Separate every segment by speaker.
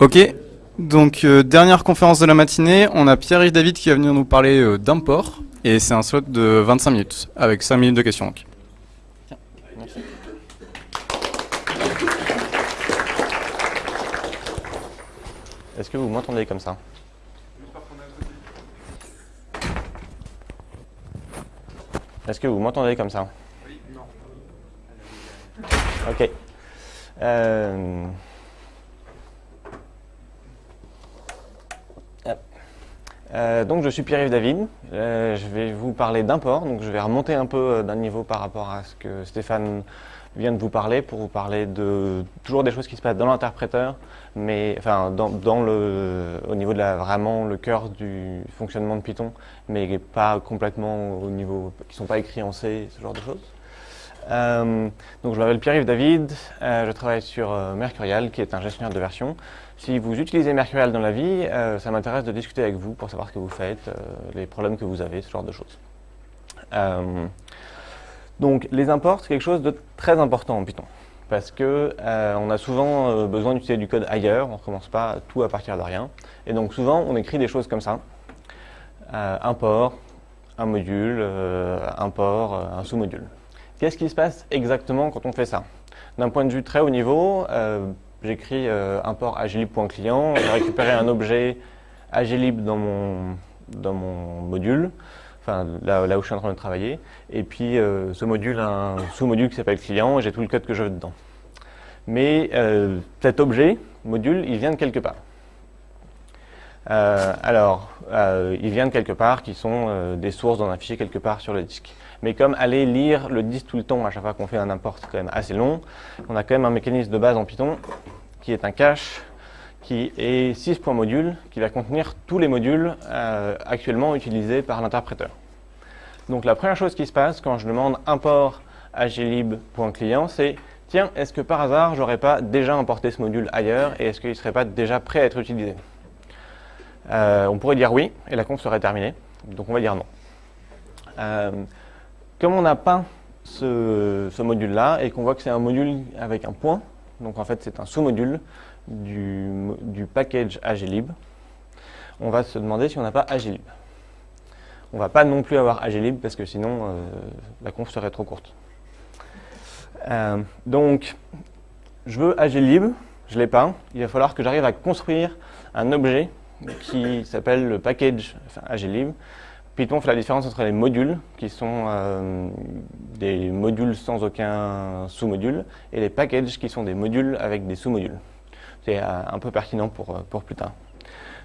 Speaker 1: Ok, donc euh, dernière conférence de la matinée, on a Pierre-Yves David qui va venir nous parler euh, d'import, et c'est un slot de 25 minutes, avec 5 minutes de questions. donc.
Speaker 2: Est-ce que vous m'entendez comme ça? Est-ce que vous m'entendez comme ça? Ok. Euh, Euh, donc je suis Pierre-Yves David, Euh, je vais vous parler d'import, donc je vais remonter un peu euh, d'un niveau par rapport à ce que Stéphane vient de vous parler pour vous parler de toujours des choses qui se passent dans l'interpréteur, mais enfin dans, dans le, au niveau de la, vraiment le cœur du fonctionnement de Python, mais pas complètement au niveau, qui sont pas écrits en C, ce genre de choses. Euh, donc je m'appelle Pierre-Yves David, euh, je travaille sur euh, Mercurial qui est un gestionnaire de version. Si vous utilisez Mercurial dans la vie, ça m'intéresse de discuter avec vous pour savoir ce que vous faites, les problèmes que vous avez, ce genre de choses. Donc les imports, c'est quelque chose de très important en Python. Parce que on a souvent besoin d'utiliser du code ailleurs, on ne recommence pas tout à partir de rien. Et donc souvent on écrit des choses comme ça. Import, un module, import, un sous-module. Qu'est-ce qui se passe exactement quand on fait ça? D'un point de vue très haut niveau, euh, j'écris euh, import agilib.client, j'ai récupéré un objet agilib dans mon, dans mon module, enfin là, où je suis en train de travailler, et puis euh, ce module a un sous-module qui s'appelle client et j'ai tout le code que je veux dedans. Mais cet objet, module, il vient de quelque part. Euh, alors, euh, il vient de quelque part qui sont euh, des sources dans un fichier quelque part sur le disque. Mais comme aller lire le disque tout le temps à chaque fois qu'on fait un import, quand même assez long, on a quand même un mécanisme de base en Python qui est un cache qui est 6.module qui va contenir tous les modules euh, actuellement utilisés par l'interpréteur. Donc la première chose qui se passe quand je demande import agilib.client, c'est tiens, est-ce que par hasard j'aurais pas déjà importé ce module ailleurs et est-ce qu'il ne serait pas déjà prêt à être utilisé? Euh, On pourrait dire oui et la conf serait terminée, donc on va dire non. Euh, comme on n'a pas ce, module-là et qu'on voit que c'est un module avec un point, donc en fait c'est un sous-module du, package agilib, on va se demander si on n'a pas agilib. On va pas non plus avoir agilib parce que sinon euh, la conf serait trop courte. Donc, je veux agilib, je l'ai pas. Il va falloir que j'arrive à construire un objet qui s'appelle le package enfin, agilib. Python fait la différence entre les modules, qui sont euh, des modules sans aucun sous-module, et les packages, qui sont des modules avec des sous-modules. C'est euh, un peu pertinent pour, euh, pour plus tard.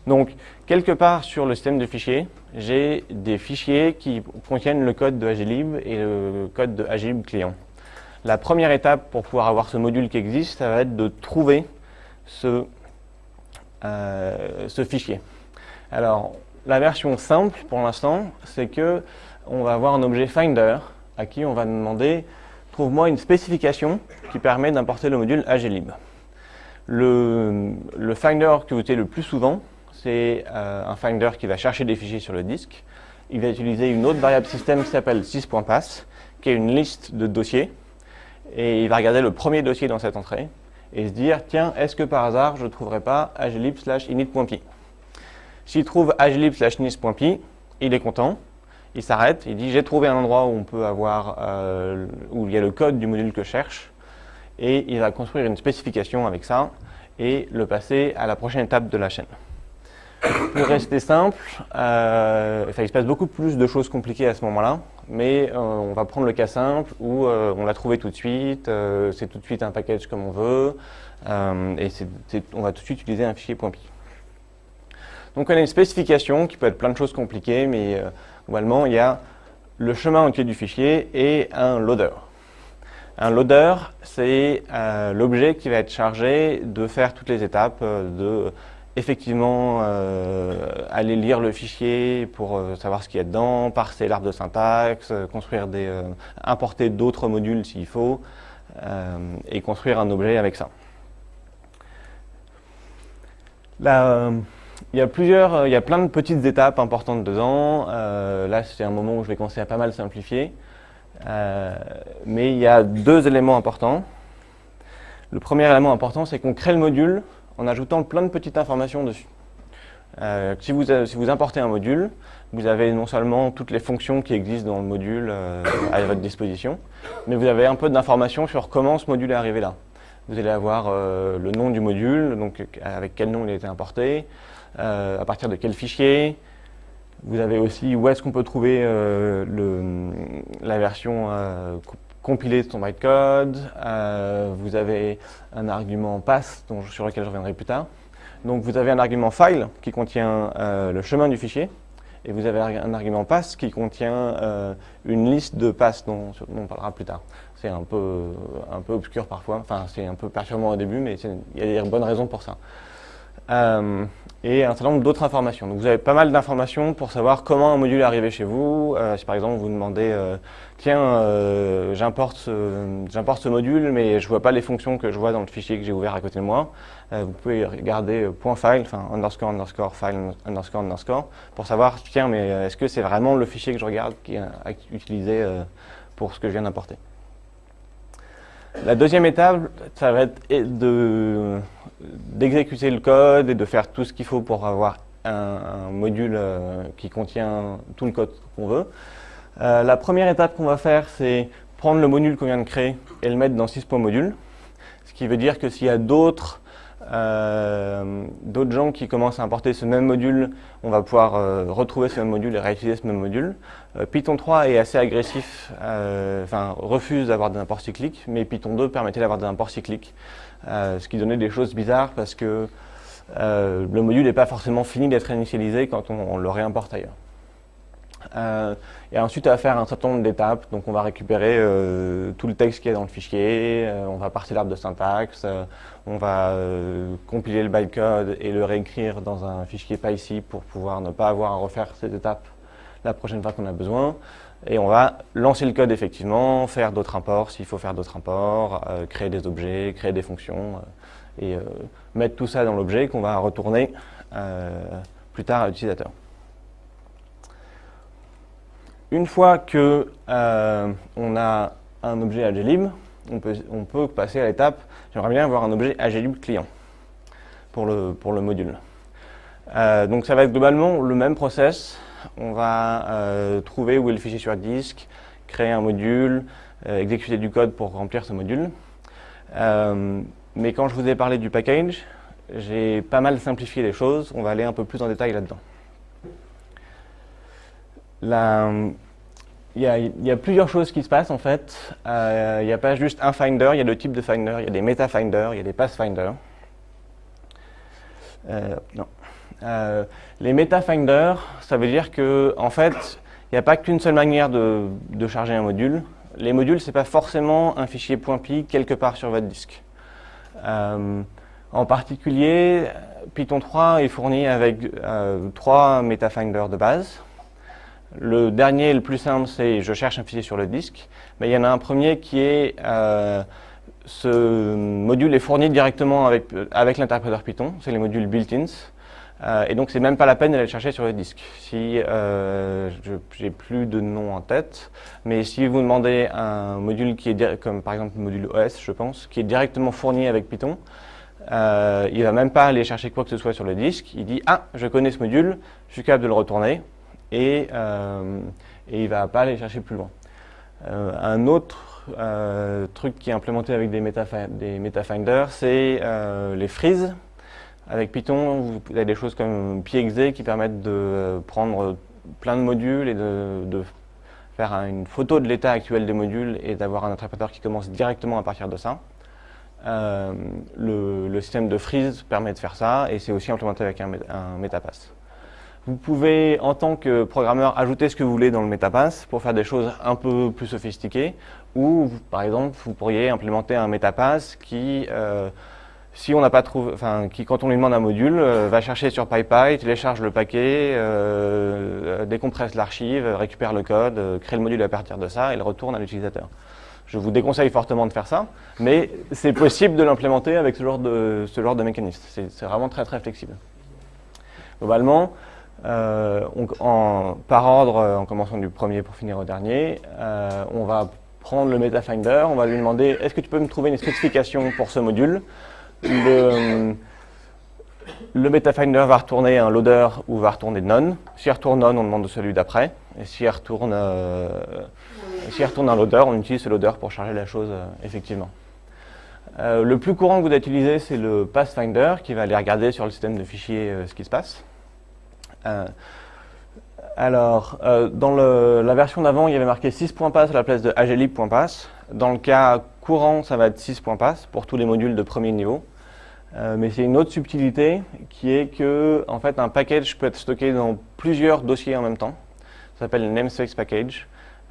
Speaker 2: Donc, quelque part sur le système de fichiers, j'ai des fichiers qui contiennent le code de Agilib et le code de Agilib client. La première étape pour pouvoir avoir ce module qui existe, ça va être de trouver ce, euh, ce fichier. Alors, la version simple pour l'instant, c'est que on va avoir un objet Finder à qui on va demander trouve-moi une spécification qui permet d'importer le module Agilib. Le, Finder que vous utilisez le plus souvent, c'est euh, un Finder qui va chercher des fichiers sur le disque. Il va utiliser une autre variable système qui s'appelle sys.pass, qui est une liste de dossiers. Et il va regarder le premier dossier dans cette entrée et se dire, tiens, est-ce que par hasard, je ne trouverai pas agilib slash init.py S'il trouve agilib slash init.py, il est content, il s'arrête, il dit, j'ai trouvé un endroit où on peut avoir, euh, où il y a le code du module que je cherche, et il va construire une spécification avec ça et le passer à la prochaine étape de la chaîne. Pour rester simple, euh, il se passe beaucoup plus de choses compliquées à ce moment-là, mais euh, on va prendre le cas simple où euh, on l'a trouvé tout de suite, euh, c'est tout de suite un package comme on veut, et on va tout de suite utiliser un fichier .py. Donc on a une spécification qui peut être plein de choses compliquées, mais globalement il y a le chemin entier du fichier et un loader. Un loader, c'est l'objet qui va être chargé de faire toutes les étapes, de effectivement euh, aller lire le fichier pour euh, savoir ce qu'il y a dedans, parser l'arbre de syntaxe, euh, construire des, importer d'autres modules s'il faut, et construire un objet avec ça. Là, il y a plusieurs, il y a plein de petites étapes importantes dedans. Là, c'est un moment où je vais commencer à pas mal simplifier. Mais il y a deux éléments importants. Le premier élément important, c'est qu'on crée le module en ajoutant plein de petites informations dessus. Euh, si, vous, si, vous, importez un module, vous avez non seulement toutes les fonctions qui existent dans le module euh, à votre disposition, mais vous avez un peu d'informations sur comment ce module est arrivé là. Vous allez avoir euh, le nom du module, donc avec quel nom il a été importé, à partir de quel fichier. Vous avez aussi où est-ce qu'on peut trouver la version compilée de son bytecode. vous avez un argument pass dont, sur lequel je reviendrai plus tard. Donc vous avez un argument file qui contient euh, le chemin du fichier, et vous avez un argument pass qui contient euh, une liste de passes dont, on parlera plus tard. C'est un peu, un peu obscur parfois, enfin c'est un peu perturbant au début, mais il y a des bonnes raisons pour ça. Euh, et un certain nombre d'autres informations. Donc vous avez pas mal d'informations pour savoir comment un module est arrivé chez vous. Euh, si par exemple vous demandez, euh, tiens, j'importe ce, module, mais je vois pas les fonctions que je vois dans le fichier que j'ai ouvert à côté de moi, vous pouvez regarder .file, enfin underscore underscore file underscore underscore, pour savoir, tiens, mais est-ce que c'est vraiment le fichier que je regarde qui est utilisé pour ce que je viens d'importer? La deuxième étape, ça va être d'exécuter le code et de faire tout ce qu'il faut pour avoir un, module euh, qui contient tout le code qu'on veut. Euh, la première étape qu'on va faire, c'est prendre le module qu'on vient de créer et le mettre dans 6.module. Ce qui veut dire que s'il y a d'autres euh, d'autres gens qui commencent à importer ce même module, on va pouvoir euh, retrouver ce même module et réutiliser ce même module. Euh, Python 3 est assez agressif, enfin refuse d'avoir des imports cycliques, mais Python 2 permettait d'avoir des imports cycliques, ce qui donnait des choses bizarres parce que le module n'est pas forcément fini d'être initialisé quand on le réimporte ailleurs. Euh, et ensuite, on va faire un certain nombre d'étapes. Donc, on va récupérer euh, tout le texte qui est dans le fichier, euh, on va parser l'arbre de syntaxe, on va compiler le bytecode et le réécrire dans un fichier PyC pour pouvoir ne pas avoir à refaire cette étape la prochaine fois qu'on a besoin. Et on va lancer le code effectivement, faire d'autres imports s'il faut faire d'autres imports, créer des objets, créer des fonctions et mettre tout ça dans l'objet qu'on va retourner plus tard à l'utilisateur. Une fois que euh, a un objet AGLib, on peut, on peut passer à l'étape, j'aimerais bien avoir un objet AGLib client pour le, module. Euh, donc ça va être globalement le même process. On va euh, trouver où est le fichier sur disque, créer un module, exécuter du code pour remplir ce module. mais quand je vous ai parlé du package, j'ai pas mal simplifié les choses. On va aller un peu plus en détail là-dedans. Il y, a, plusieurs choses qui se passent en fait. Euh, il n'y a pas juste un finder, il y a deux types de finders. Il y a des meta-finders, il y a des pass-finders. Euh, euh, les meta-finders, ça veut dire que en fait, il n'y a pas qu'une seule manière de, charger un module. Les modules, ce n'est pas forcément un fichier .py quelque part sur votre disque. en particulier, Python 3 est fourni avec trois meta-finders de base. Le dernier, le plus simple, c'est je cherche un fichier sur le disque. Mais il y en a un premier qui est euh, ce module est fourni directement avec, avec l'interpréteur Python, c'est les modules built-ins. Euh, et donc, c'est même pas la peine d'aller le chercher sur le disque. Si euh, j'ai plus de nom en tête, mais si vous demandez un module qui est comme par exemple le module OS, je pense, qui est directement fourni avec Python, euh, il va même pas aller chercher quoi que ce soit sur le disque. Il dit ah, je connais ce module, je suis capable de le retourner et, euh, et il ne va pas aller chercher plus loin. Euh, un autre euh, truc qui est implémenté avec des, metafinders, c'est les freezes. Avec Python, vous avez des choses comme piexe qui permettent de prendre plein de modules et de, faire une photo de l'état actuel des modules et d'avoir un interpréteur qui commence directement à partir de ça. le, système de freeze permet de faire ça et c'est aussi implémenté avec un, un metapass. Vous pouvez, en tant que programmeur, ajouter ce que vous voulez dans le MetaPass pour faire des choses un peu plus sophistiquées. Ou, par exemple, vous pourriez implémenter un MetaPass qui, euh, si on n'a pas trouvé, enfin, qui, quand on lui demande un module, euh, va chercher sur PyPy, télécharge le paquet, euh, décompresse l'archive, récupère le code, crée le module à partir de ça et le retourne à l'utilisateur. Je vous déconseille fortement de faire ça, mais c'est possible de l'implémenter avec ce genre de, ce genre de mécanisme. C'est vraiment très très flexible. Globalement, euh, en, par ordre, euh, en commençant du premier pour finir au dernier, euh, on va prendre le MetaFinder, on va lui demander est-ce que tu peux me trouver une spécification pour ce module? Le, MetaFinder va retourner un loader ou va retourner none. S'il retourne none, on demande celui d'après. Et s'il retourne, euh, retourne un loader, on utilise ce loader pour charger la chose effectivement. Le plus courant que vous allez utiliser, c'est le Pathfinder qui va aller regarder sur le système de fichiers ce qui se passe. Alors, dans la version d'avant, il y avait marqué 6.pass à la place de aglib.pass. Dans le cas courant, ça va être 6.pass pour tous les modules de premier niveau. Euh, mais c'est une autre subtilité qui est que en fait, un package peut être stocké dans plusieurs dossiers en même temps. Ça s'appelle le namespace package.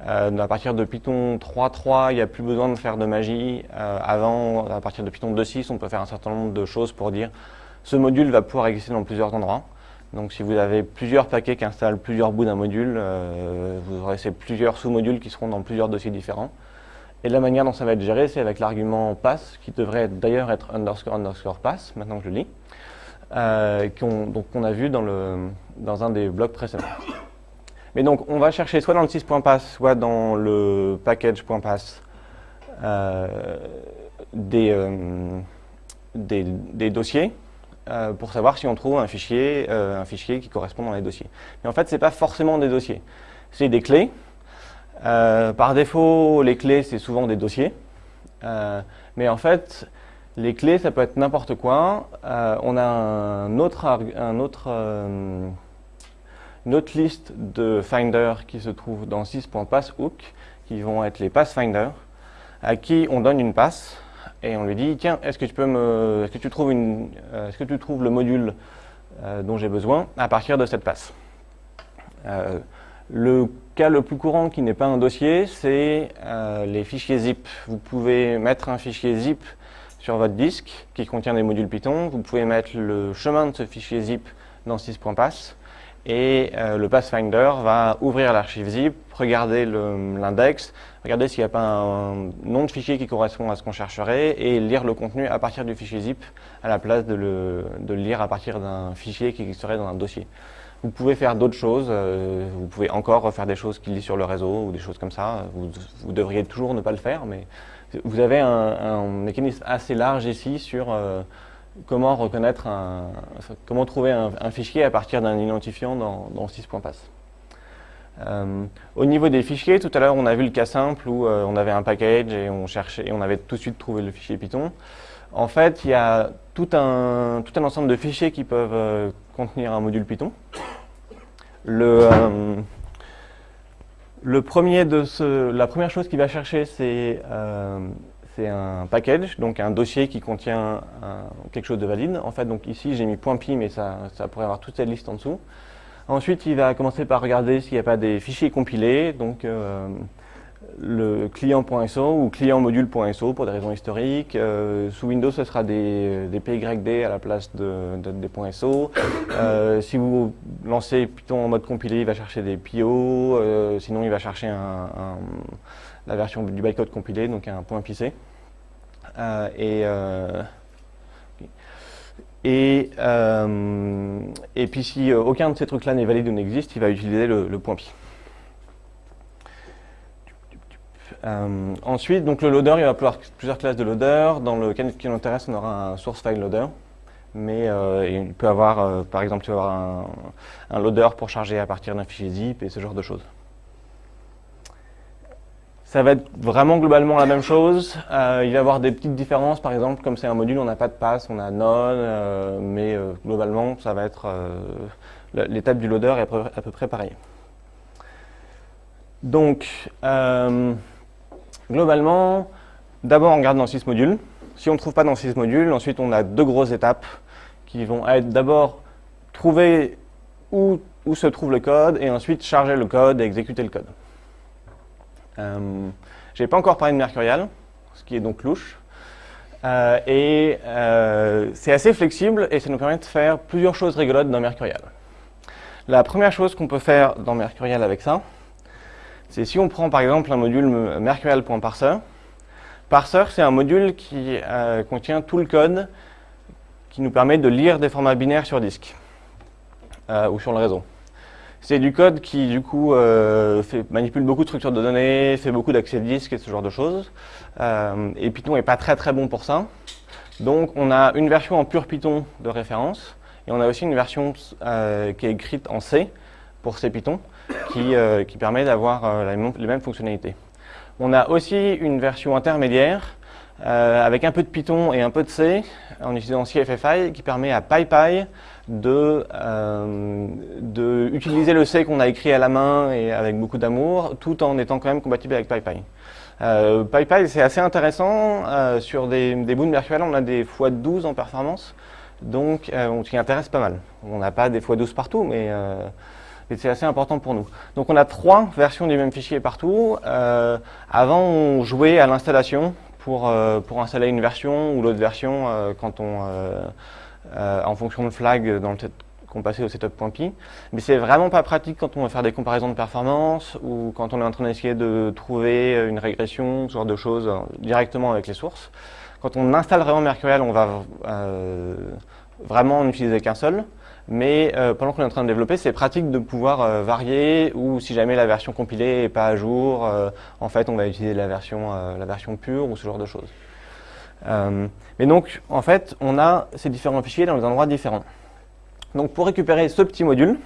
Speaker 2: Euh, à partir de Python 3.3, il n'y a plus besoin de faire de magie. Euh, avant, à partir de Python 2.6, on peut faire un certain nombre de choses pour dire ce module va pouvoir exister dans plusieurs endroits. Donc si vous avez plusieurs paquets qui installent plusieurs bouts d'un module, vous aurez ces plusieurs sous-modules qui seront dans plusieurs dossiers différents. Et la manière dont ça va être géré, c'est avec l'argument pass, qui devrait d'ailleurs être underscore underscore pass, maintenant que je le lis, euh, qu'on a vu dans, le, dans un des blocs précédents. Mais donc, on va chercher soit dans le 6.pass, soit dans le package.pass euh, euh, des, des, dossiers euh, pour savoir si on trouve un fichier, un fichier qui correspond dans les dossiers. Mais en fait, ce n'est pas forcément des dossiers. C'est des clés euh, par défaut, les clés, c'est souvent des dossiers. Euh, mais en fait, les clés, ça peut être n'importe quoi. Euh, on a un autre, un autre, une autre liste de finders qui se trouve dans 6.passhook, qui vont être les passfinders, à qui on donne une passe et on lui dit tiens, est-ce que tu peux me, est-ce que tu trouves une, est-ce que tu trouves le module dont j'ai besoin à partir de cette passe. Le cas le plus courant qui n'est pas un dossier, c'est euh, les fichiers zip. Vous pouvez mettre un fichier zip sur votre disque qui contient des modules Python. Vous pouvez mettre le chemin de ce fichier zip dans 6.pass et euh, le Pathfinder va ouvrir l'archive zip, regarder l'index, regarder s'il n'y a pas un nom de fichier qui correspond à ce qu'on chercherait et lire le contenu à partir du fichier zip à la place de le, de le lire à partir d'un fichier qui existerait dans un dossier. Vous pouvez faire d'autres choses, euh, vous pouvez encore refaire des choses qu'il lit sur le réseau ou des choses comme ça. Vous, devriez toujours ne pas le faire, mais vous avez un, mécanisme assez large ici sur euh, comment reconnaître un, comment trouver un, fichier à partir d'un identifiant dans, dans 6.pass. Euh, au niveau des fichiers, tout à l'heure on a vu le cas simple où on avait un package et on cherchait et on avait tout de suite trouvé le fichier Python. En fait, il y a tout un, tout un ensemble de fichiers qui peuvent contenir un module Python. Le, euh, le premier de ce, la première chose qu'il va chercher, c'est euh, un package, donc un dossier qui contient quelque chose de valide. En fait, donc ici, j'ai mis .py, mais ça, pourrait avoir toute cette liste en dessous. Ensuite, il va commencer par regarder s'il n'y a pas des fichiers compilés. Donc, euh, le client.so ou client module.so pour des raisons historiques. Euh, sous Windows, ce sera des, PYD à la place de, des .so. Euh, si vous lancez Python en mode compilé, il va chercher des PO. Sinon, il va chercher un, la version du bytecode compilé, donc un .pc. et et, et puis si aucun de ces trucs-là n'est valide ou n'existe, il va utiliser le, le .py. Euh, ensuite, donc le loader, il va avoir plusieurs classes de loader. Dans le cas qui nous intéresse, on aura un source file loader. Mais euh, il peut avoir, euh, par exemple, avoir un, un, loader pour charger à partir d'un fichier zip et ce genre de choses. Ça va être vraiment globalement la même chose. il va y avoir des petites différences, par exemple, comme c'est un module, on n'a pas de pass, on a none, mais globalement, ça va être l'étape du loader est à peu, à peu près pareille. Donc, Globalement, d'abord on regarde dans 6 modules. Si on ne trouve pas dans 6 modules, ensuite on a deux grosses étapes qui vont être d'abord trouver où, se trouve le code et ensuite charger le code et exécuter le code. Euh, Je n'ai pas encore parlé de Mercurial, ce qui est donc louche. Euh, et euh, c'est assez flexible et ça nous permet de faire plusieurs choses rigolotes dans Mercurial. La première chose qu'on peut faire dans Mercurial avec ça, c'est si on prend par exemple un module mercurial.parser, parser c'est un module qui contient tout le code qui nous permet de lire des formats binaires sur disque ou sur le réseau. C'est du code qui du coup euh, manipule beaucoup de structures de données, fait beaucoup d'accès disque et ce genre de choses. et Python n'est pas très très bon pour ça. Donc on a une version en pur Python de référence Et on a aussi une version euh, qui est écrite en C pour C Python qui, qui permet d'avoir les mêmes fonctionnalités. On a aussi une version intermédiaire avec un peu de Python et un peu de C en utilisant CFFI qui permet à PyPy de, de utiliser le C qu'on a écrit à la main et avec beaucoup d'amour tout en étant quand même compatible avec PyPy. Euh, PyPy, c'est assez intéressant. Euh, sur des, des bouts virtuels, on a des x12 en performance, donc euh, on s'y intéresse pas mal. On n'a pas des x12 partout, mais, c'est assez important pour nous. Donc on a trois versions du même fichier partout. avant, on jouait à l'installation pour, pour installer une version ou l'autre version quand on, en fonction de flag dans le qu'on passait au setup.py. Mais c'est vraiment pas pratique quand on veut faire des comparaisons de performance ou quand on est en train d'essayer de trouver une régression, ce genre de choses, euh, directement avec les sources. Quand on installe vraiment Mercurial, on va euh, vraiment n'utiliser qu'un seul. Mais euh, pendant qu'on est en train de développer, c'est pratique de pouvoir varier ou si jamais la version compilée n'est pas à jour, en fait on va utiliser la version pure ou ce genre de choses. Mais donc en fait on a ces différents fichiers dans des endroits différents. Donc pour récupérer ce petit module,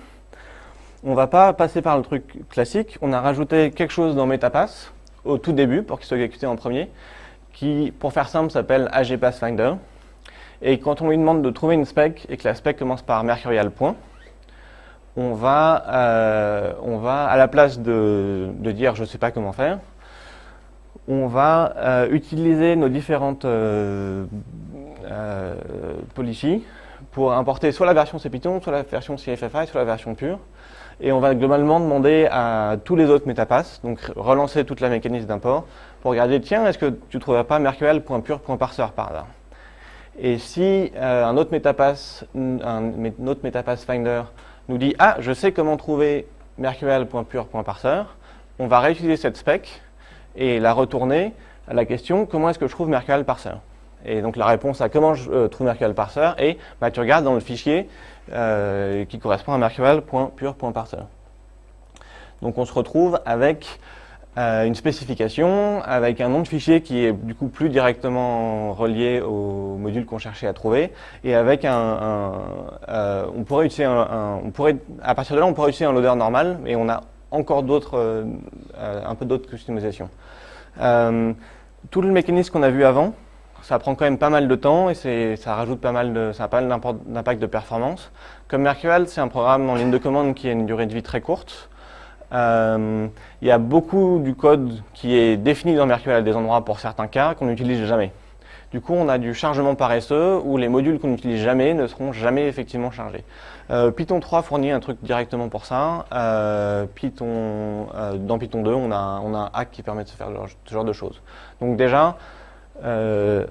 Speaker 2: on ne va pas passer par le truc classique. On a rajouté quelque chose dans MetaPass au tout début pour qu'il soit exécuté en premier, qui, pour faire simple, s'appelle AgPassFinder. Et quand on lui demande de trouver une spec et que la spec commence par mercurial on va, euh, on va à la place de, dire je ne sais pas comment faire, on va euh, utiliser nos différentes euh, euh policies pour importer soit la version CPython, soit la version CFFI, soit la version pure. Et on va globalement demander à tous les autres MetaPass, donc relancer toute la mécanisme d'import, pour regarder, tiens, est-ce que tu ne trouverais pas mercurial.pure.parser par là? Et si un, autre MetaPass, un, autre MetaPass Finder nous dit, ah, je sais comment trouver mercurial.pure.parser, on va réutiliser cette spec et la retourner à la question, comment est-ce que je trouve mercurial parser? Et donc la réponse à comment je euh, trouve Mercurial parser est, bah, tu regardes dans le fichier euh, qui correspond à mercurial.pure.parser. Donc on se retrouve avec euh, une spécification, avec un nom de fichier qui est du coup plus directement relié au module qu'on cherchait à trouver, et avec un, on pourrait utiliser un, on pourrait, à partir de là, on pourrait utiliser un loader normal, et on a encore d'autres, un peu d'autres customisations. tout le mécanisme qu'on a vu avant, ça prend quand même pas mal de temps et ça rajoute pas mal pas mal d'impact de performance. Comme Mercurial, c'est un programme en ligne de commande qui a une durée de vie très courte. Euh, il y a beaucoup du code qui est défini dans Mercurial à des endroits pour certains cas qu'on n'utilise jamais. Du coup, on a du chargement paresseux où les modules qu'on n'utilise jamais ne seront jamais effectivement chargés. Euh, Python 3 fournit un truc directement pour ça. Euh, Python, dans Python 2, on a, un hack qui permet de se faire ce genre de choses. Donc déjà, euh,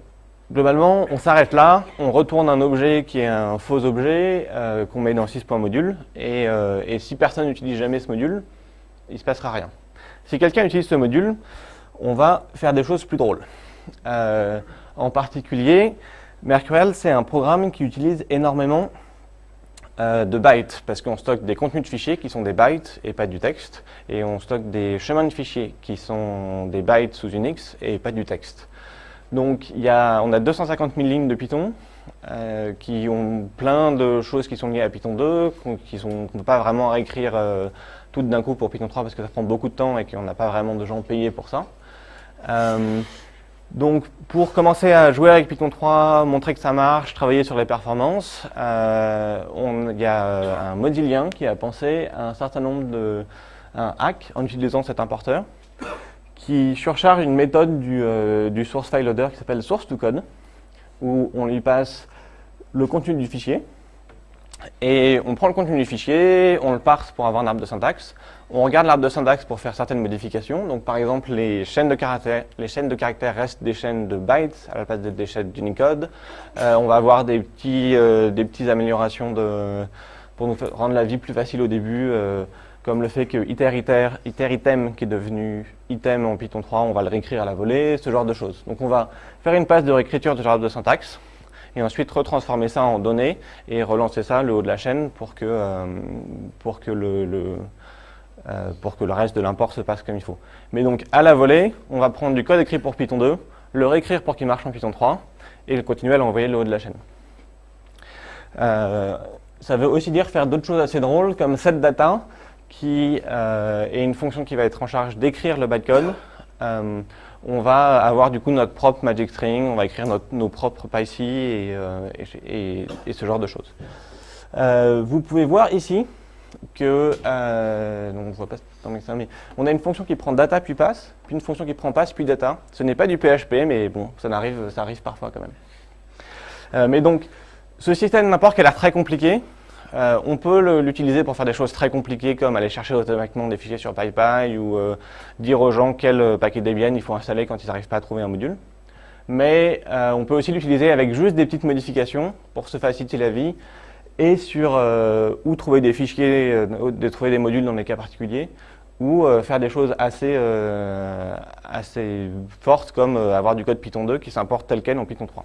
Speaker 2: globalement, on s'arrête là, on retourne un objet qui est un faux objet euh, qu'on met dans 6.module et, euh, et si personne n'utilise jamais ce module, il ne se passera rien. Si quelqu'un utilise ce module, on va faire des choses plus drôles. en particulier, Mercurial, c'est un programme qui utilise énormément de bytes, parce qu'on stocke des contenus de fichiers qui sont des bytes et pas du texte, et on stocke des chemins de fichiers qui sont des bytes sous Unix et pas du texte. Donc y a, on a 250 000 lignes de Python euh, qui ont plein de choses qui sont liées à Python 2, qui qu'on ne peut pas vraiment réécrire euh, toutes d'un coup pour Python 3 parce que ça prend beaucoup de temps et qu'on n'a pas vraiment de gens payés pour ça. Euh, donc pour commencer à jouer avec Python 3, montrer que ça marche, travailler sur les performances, il y a un modilien qui a pensé à un certain nombre de un hack en utilisant cet importeur qui surcharge une méthode du, euh, source file loader qui s'appelle source to code, où on lui passe le contenu du fichier, et on prend le contenu du fichier, on le parse pour avoir un arbre de syntaxe, on regarde l'arbre de syntaxe pour faire certaines modifications, donc par exemple les chaînes de caractères, les chaînes de caractères restent des chaînes de bytes à la place des chaînes d'Unicode, euh, on va avoir des petits, euh, des petites améliorations de, pour nous rendre la vie plus facile au début, euh, comme le fait que iter, iter, iter item qui est devenu item en Python 3, on va le réécrire à la volée, ce genre de choses. Donc on va faire une passe de réécriture de genre de syntaxe, et ensuite retransformer ça en données et relancer ça le haut de la chaîne pour que, euh, pour que, le, euh, pour que le reste de l'import se passe comme il faut. Mais donc à la volée, on va prendre du code écrit pour Python 2, le réécrire pour qu'il marche en Python 3, et continuer à l'envoyer le haut de la chaîne. ça veut aussi dire faire d'autres choses assez drôles comme setData, qui est une fonction qui va être en charge d'écrire le bytecode. On va avoir du coup notre propre magic string, on va écrire nos propres PyC et, et, ce genre de choses. vous pouvez voir ici que, euh, on a une fonction qui prend data puis passe, puis une fonction qui prend passe puis data. Ce n'est pas du PHP, mais bon, ça arrive, ça arrive parfois quand même. Euh, mais donc, ce système n'importe qui a très compliqué. Euh, on peut l'utiliser pour faire des choses très compliquées comme aller chercher automatiquement des fichiers sur PyPy ou dire aux gens quel paquet Debian il faut installer quand ils n'arrivent pas à trouver un module. Mais on peut aussi l'utiliser avec juste des petites modifications pour se faciliter la vie et sur euh, où trouver des fichiers, euh, de trouver des modules dans des cas particuliers, ou euh, faire des choses assez, assez fortes comme avoir du code Python 2 qui s'importe tel quel en Python 3.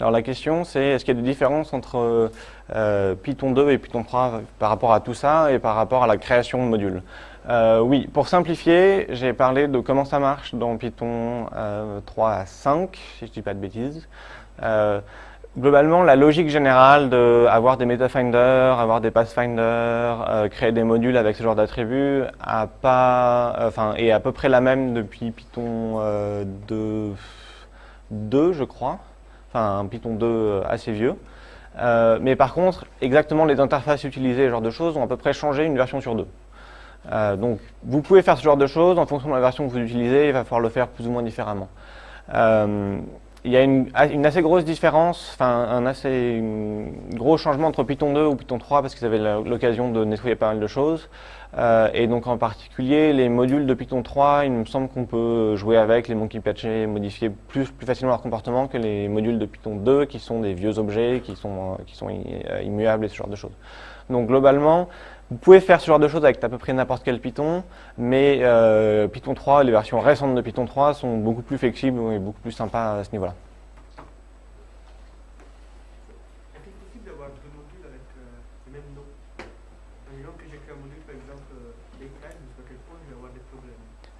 Speaker 2: Alors la question c'est est-ce qu'il y a des différences entre euh, Python 2 et Python 3 par rapport à tout ça et par rapport à la création de modules? Euh, Oui, pour simplifier, j'ai parlé de comment ça marche dans Python 3 à 5, si je ne dis pas de bêtises. Euh, globalement, la logique générale d'avoir des MetaFinder, avoir des Pathfinder, créer des modules avec ce genre d'attributs est à peu près la même depuis Python 2, 2 je crois enfin Python 2 euh, assez vieux. Euh, mais par contre, exactement les interfaces utilisées, ce genre de choses, ont à peu près changé une version sur deux. Euh, donc, vous pouvez faire ce genre de choses, en fonction de la version que vous utilisez, il va falloir le faire plus ou moins différemment. Il y a une, assez grosse différence, enfin un assez gros changement entre Python 2 ou Python 3 parce qu'ils avaient l'occasion de nettoyer pas mal de choses. Euh, et donc en particulier, les modules de Python 3, il me semble qu'on peut jouer avec les monkey patcher, modifier plus, plus facilement leur comportement que les modules de Python 2 qui sont des vieux objets, qui sont, qui sont euh, immuables et ce genre de choses. Donc globalement, vous pouvez faire ce genre de choses avec à peu près n'importe quel Python, mais euh, Python 3, les versions récentes de Python 3 sont beaucoup plus flexibles et beaucoup plus sympas à ce niveau-là.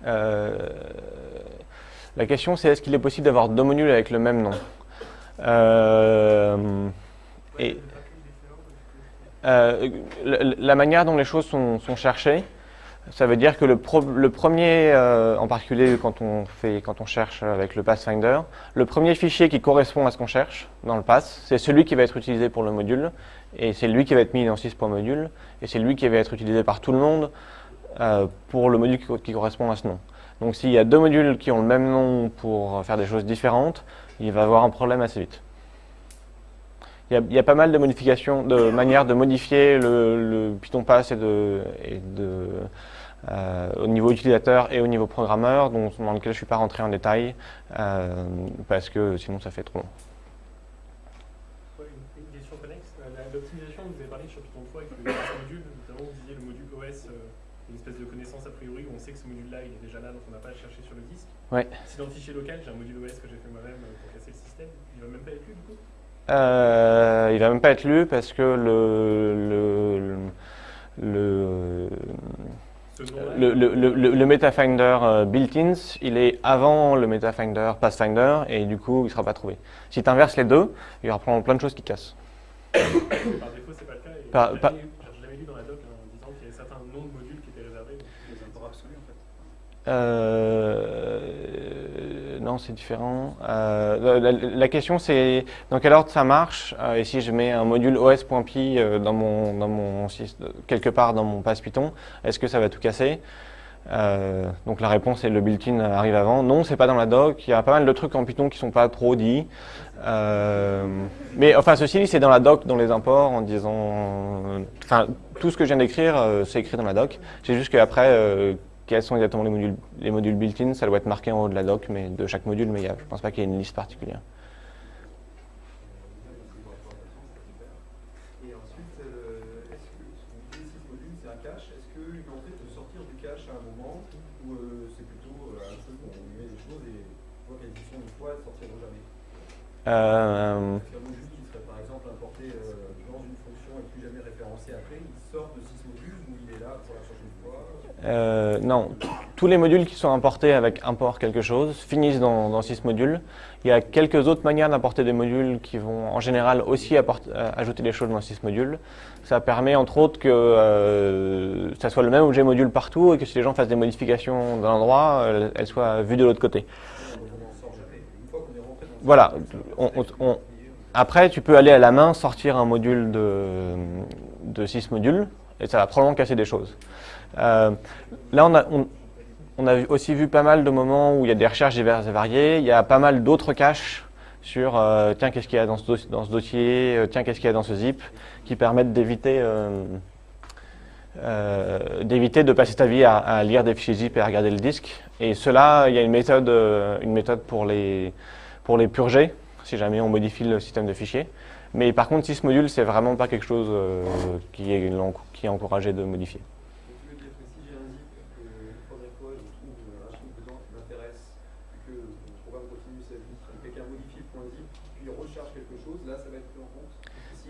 Speaker 2: Euh, la question c'est est-ce qu'il est possible d'avoir deux modules avec le même nom? Euh, et, euh, la, manière dont les choses sont, cherchées, ça veut dire que le, premier, en particulier quand on, fait, quand on cherche avec le Pathfinder, le premier fichier qui correspond à ce qu'on cherche dans le pass, c'est celui qui va être utilisé pour le module, et c'est lui qui va être mis dans 6 pour module, et c'est lui qui va être utilisé par tout le monde euh, pour le module qui, correspond à ce nom. Donc s'il y a deux modules qui ont le même nom pour faire des choses différentes, il va avoir un problème assez vite. Il y a, pas mal de modifications, de manières de modifier le, Python Pass et de, euh, au niveau utilisateur et au niveau programmeur, dont, dans lequel je ne suis pas rentré en détail, euh, parce que sinon ça fait trop long.
Speaker 3: une question connexe. L'optimisation, vous avez parlé sur Python 3 avec le module, notamment vous disiez le module OS une espèce de connaissance a priori où on sait que ce module-là, il est déjà là, donc on n'a pas à le chercher sur le disque.
Speaker 2: Ouais.
Speaker 3: Si dans le fichier local, j'ai un module OS que j'ai fait moi-même euh, pour casser le système, il ne va même pas être lu du coup?
Speaker 2: Il va même pas être lu parce que le, le, le le, le, le, le, MetaFinder euh, built-ins, il est avant le MetaFinder Pathfinder et du coup il ne sera pas trouvé. Si tu inverses les deux, il y aura plein de choses qui cassent.
Speaker 3: Par défaut, c'est pas le cas. Par, par,
Speaker 2: Euh, c'est différent. Euh, la, question c'est dans quel ordre ça marche euh, et si je mets un module os.py dans mon, dans mon quelque part dans mon pass Python, est-ce que ça va tout casser? Euh, donc la réponse est le built-in arrive avant. Non, c'est pas dans la doc. Il y a pas mal de trucs en Python qui sont pas trop dits. Euh, mais enfin, ceci c'est dans la doc, dans les imports, en disant, enfin, tout ce que je viens d'écrire, euh, c'est écrit dans la doc. C'est juste qu'après, quels sont exactement les modules, les modules built-in, ça doit être marqué en haut de la doc, mais de chaque module, mais y a, je pense pas qu'il y ait une liste particulière.
Speaker 4: Euh, un module qui serait par exemple importé euh, dans une fonction et après, il sort de sysmodule ou il est là pour la prochaine fois
Speaker 2: euh, Non, tous les modules qui sont importés avec import quelque chose finissent dans, dans sysmodule. Il y a quelques autres manières d'importer des modules qui vont en général aussi ajouter des choses dans sysmodule. Ça permet entre autres que ça soit le même objet module partout et que si les gens fassent des modifications d'un endroit, elles soient vues de l'autre côté. Voilà. Après, tu peux aller à la main sortir un module de, de 6 modules et ça va probablement casser des choses. Euh, là, on a, aussi vu pas mal de moments où il y a des recherches diverses et variées. Il y a pas mal d'autres caches sur euh, tiens, qu'est-ce qu'il y a dans ce, dossier, dans ce dossier euh, tiens, qu'est-ce qu'il y a dans ce zip, qui permettent d'éviter d'éviter de passer ta vie à, à, lire des fichiers zip et à regarder le disque. Et cela, il y a une méthode, une méthode pour les pour les purger, si jamais on modifie le système de fichiers. Mais par contre, sysmodule, c'est vraiment pas quelque chose euh, qui, est, qui est encouragé de modifier.
Speaker 4: Si.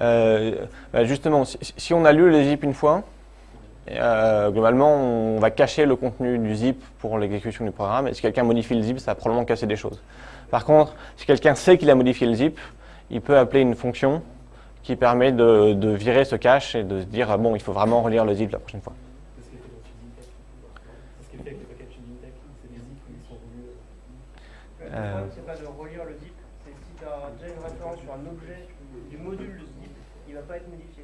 Speaker 2: Euh, bah, justement, si, si, on a lu le zip une fois, euh, globalement, on va cacher le contenu du zip pour l'exécution du programme. Et si quelqu'un modifie le zip, ça va probablement casser des choses. Par contre, si quelqu'un sait qu'il a modifié le zip, il peut appeler une fonction qui permet de, virer ce cache et de se dire, bon, il faut vraiment relire le zip la prochaine fois.
Speaker 5: Euh... c'est pas de relire le zip, c'est si tu as déjà une référence sur un objet du module de zip, il ne va pas être modifié.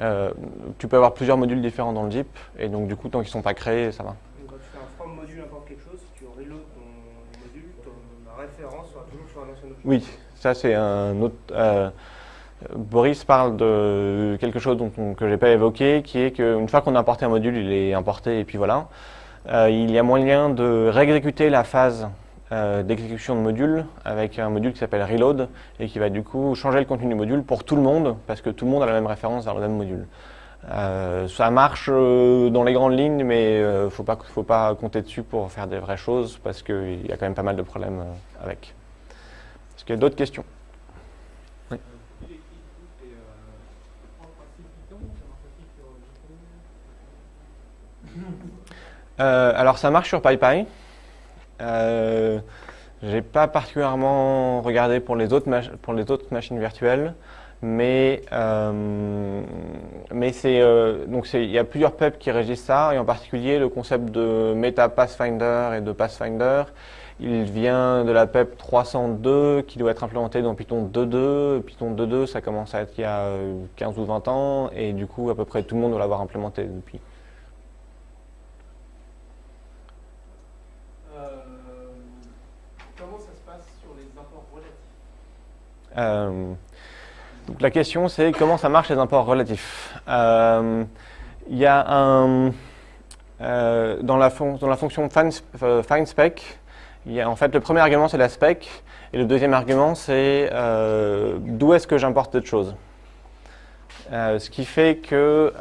Speaker 2: Euh, tu peux avoir plusieurs modules différents dans le zip, et donc du coup, tant qu'ils ne sont pas créés, ça va.
Speaker 5: Donc, quand tu fais un from si tu reload ton module, ton, référence sera toujours sur un ancien objet.
Speaker 2: Oui, ça c'est un autre. Euh, Boris parle de quelque chose que je n'ai pas évoqué, qui est qu'une fois qu'on a importé un module, il est importé et puis voilà. Euh, il y a moyen de réexécuter la phase euh, d'exécution de module avec un module qui s'appelle reload et qui va du coup changer le contenu du module pour tout le monde parce que tout le monde a la même référence vers le même module. Euh, ça marche euh, dans les grandes lignes, mais il ne faut pas, faut pas compter dessus pour faire des vraies choses parce qu'il y a quand même pas mal de problèmes avec. Est-ce qu'il y a d'autres questions? Alors ça marche sur PyPy. Euh, j'ai pas particulièrement regardé pour les autres machines virtuelles, mais, euh, mais c'est euh, donc il y a plusieurs PEP qui régissent ça, et en particulier le concept de Meta Pathfinder et de Pathfinder. Il vient de la PEP 302 qui doit être implémenté dans Python 2.2. Python 2.2, ça commence à être il y a 15 ou 20 ans, et du coup, à peu près tout le monde doit l'avoir implémenté depuis. Euh, donc la question c'est comment ça marche les imports relatifs? Euh, il y a un euh, dans, la fonction find, a, en fait le premier argument c'est la spec et le deuxième argument c'est d'où est-ce que j'importe cette chose. ce qui fait que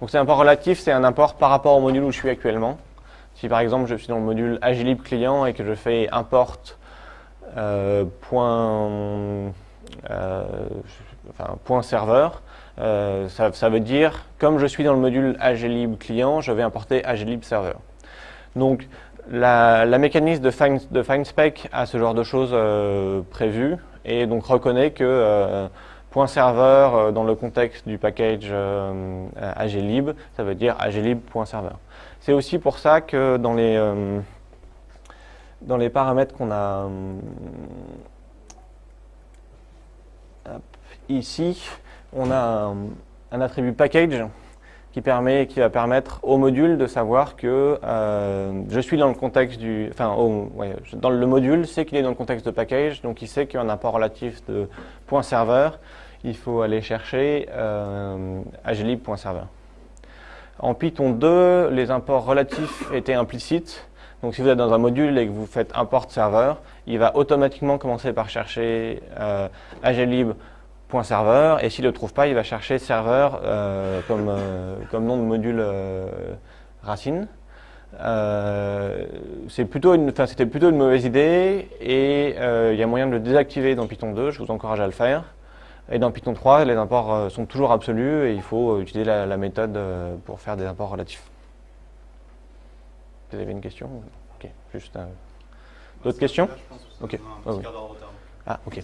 Speaker 2: donc c'est un import relatif, c'est un import par rapport au module où je suis actuellement. Si par exemple je suis dans le module Agilib client et que je fais import euh, point, euh, enfin, point serveur, euh, ça, veut dire, comme je suis dans le module aglib client, je vais importer aglib serveur. Donc, la, mécanisme de find, de find, spec a ce genre de choses euh, prévues et donc reconnaît que point serveur dans le contexte du package euh, aglib, ça veut dire aglib.serveur. C'est aussi pour ça que dans les dans les paramètres qu'on a ici, on a un, attribut package qui, permet, qui va permettre au module de savoir que euh, je suis dans le contexte du... Enfin, dans le module, sait qu'il est dans le contexte de package, donc il sait qu'il y a un import relatif de point serveur. Il faut aller chercher euh. En Python 2, les imports relatifs étaient implicites. Donc si vous êtes dans un module et que vous faites import serveur, il va automatiquement commencer par chercher euh, aglib.serveur et s'il ne le trouve pas, il va chercher serveur euh, comme, euh, comme nom de module euh, racine. Plutôt C'était plutôt une mauvaise idée et il y a moyen de le désactiver dans Python 2, je vous encourage à le faire. Et dans Python 3, les imports sont toujours absolus et il faut utiliser la, la méthode pour faire des imports relatifs. Vous avez une question Ok, juste. D'autres questions? Ok.
Speaker 1: Un
Speaker 2: Ah. Ah, ok.